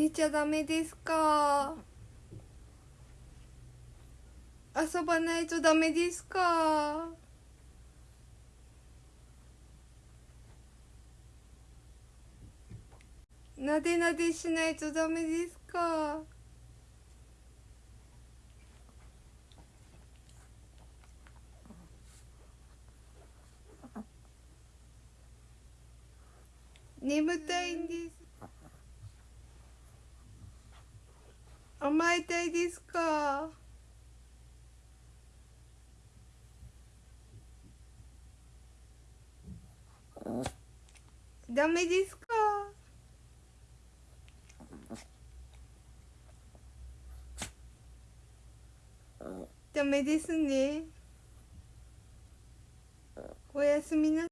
寝ちゃダメですか？遊ばないとダメですか？なでなでしないとダメですか？眠たいんです。甘えたいですか？ダメですか？ダメですね。おやすみなさい。